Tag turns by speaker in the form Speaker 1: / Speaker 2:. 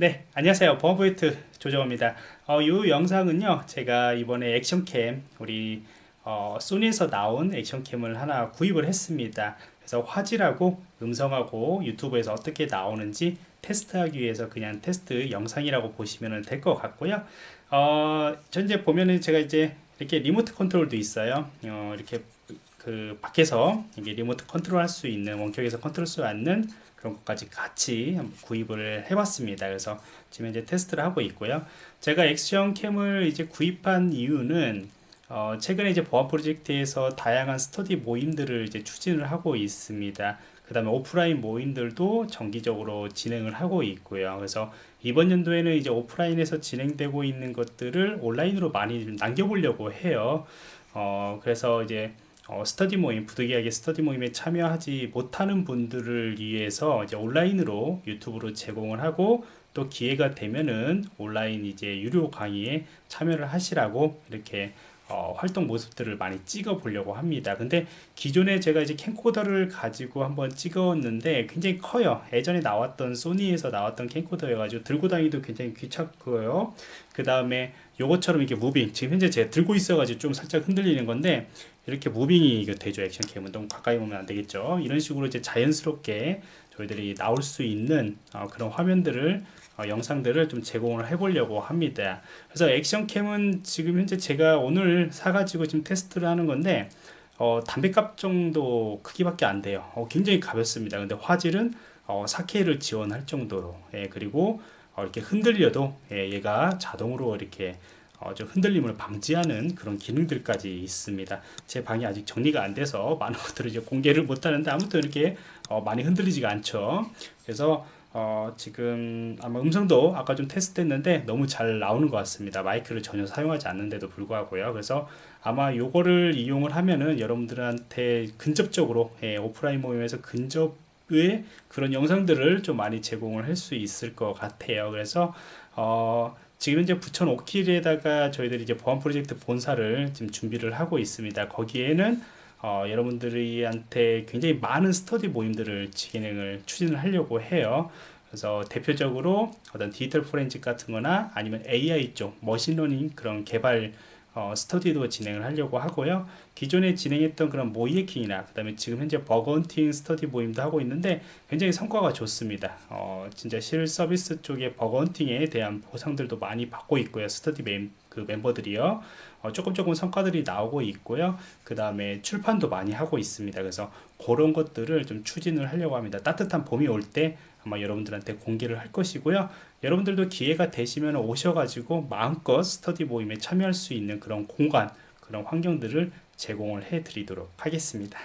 Speaker 1: 네 안녕하세요. 보안프로젝트 조정호입니다. 어, 이 영상은요 제가 이번에 action cam 우리 어, 소니에서 나온 action cam을 하나 구입을 했습니다. 그래서 화질하고 음성하고 유튜브에서 어떻게 나오는지 테스트하기 위해서 그냥 테스트 영상이라고 보시면 될 것 같고요. 어, 현재 보면은 제가 이제 이렇게 리모트 컨트롤도 있어요. 어, 이렇게 그 밖에서 이게 리모트 컨트롤 할 수 있는 원격에서 컨트롤 수 있는 그런 것까지 같이 구입을 해봤습니다. 그래서 지금 이제 테스트를 하고 있고요. 제가 액션 캠을 이제 구입한 이유는 어, 최근에 이제 보안 프로젝트에서 다양한 스터디 모임들을 이제 추진을 하고 있습니다. 그 다음에 오프라인 모임들도 정기적으로 진행을 하고 있고요. 그래서 이번 연도에는 이제 오프라인에서 진행되고 있는 것들을 온라인으로 많이 남겨보려고 해요. 어, 그래서 이제 어, 스터디 모임, 부득이하게 스터디 모임에 참여하지 못하는 분들을 위해서 이제 온라인으로 유튜브로 제공을 하고 또 기회가 되면은 온라인 이제 유료 강의에 참여를 하시라고 이렇게 어, 활동 모습들을 많이 찍어 보려고 합니다. 근데 기존에 제가 이제 캠코더를 가지고 한번 찍었는데 굉장히 커요. 예전에 나왔던 소니에서 나왔던 캠코더여 가지고 들고 다니도 굉장히 귀찮고요 그 다음에 요것처럼 이렇게 무빙 지금 현재 제가 들고 있어 가지고 좀 살짝 흔들리는 건데 이렇게 무빙이 되죠. 액션캠은 너무 가까이 보면 안 되겠죠. 이런 식으로 이제 자연스럽게 저희들이 나올 수 있는 어, 그런 화면들을 어, 영상들을 좀 제공을 해 보려고 합니다. 그래서 액션캠은 지금 현재 제가 오늘 사가지고 지금 테스트를 하는 건데 어, 담배값 정도 크기밖에 안 돼요. 어, 굉장히 가볍습니다. 근데 화질은 4K를 어, 지원할 정도로. 예, 그리고 어, 이렇게 흔들려도 예, 얘가 자동으로 이렇게 어, 좀 흔들림을 방지하는 그런 기능들까지 있습니다. 제 방이 아직 정리가 안 돼서 많은 것들을 이제 공개를 못 하는데 아무튼 이렇게 어, 많이 흔들리지가 않죠. 그래서 어, 지금 아마 음성도 아까 좀 테스트 했는데 너무 잘 나오는 것 같습니다. 마이크를 전혀 사용하지 않는데도 불구하고요. 그래서 아마 요거를 이용을 하면은 여러분들한테 근접적으로 예, 오프라인 모임에서 근접 의 그런 영상들을 좀 많이 제공을 할 수 있을 것 같아요 그래서 어, 지금 이제 부천 오킬에다가 저희들이 이제 보안 프로젝트 본사를 지금 준비를 하고 있습니다. 거기에는 어, 여러분들한테 굉장히 많은 스터디 모임들을 진행을 추진을 하려고 해요. 그래서 대표적으로 어떤 디지털 포렌식 같은 거나 아니면 AI 쪽 machine learning 그런 개발 어, 스터디도 진행을 하려고 하고요. 기존에 진행했던 그런 모의해킹이나 그 다음에 지금 현재 bug hunting 스터디 모임도 하고 있는데 굉장히 성과가 좋습니다. 어, 진짜 실 서비스 쪽의 bug hunting에 대한 보상들도 많이 받고 있고요. 스터디 멤, 그 멤버들이요. 어, 조금 조금 성과들이 나오고 있고요. 그 다음에 출판도 많이 하고 있습니다. 그래서 그런 것들을 좀 추진을 하려고 합니다. 따뜻한 봄이 올때 아마 여러분들한테 공개를 할 것이고요. 여러분들도 기회가 되시면 오셔가지고 마음껏 스터디 모임에 참여할 수 있는 그런 공간 그런 환경들을 제공을 해 드리도록 하겠습니다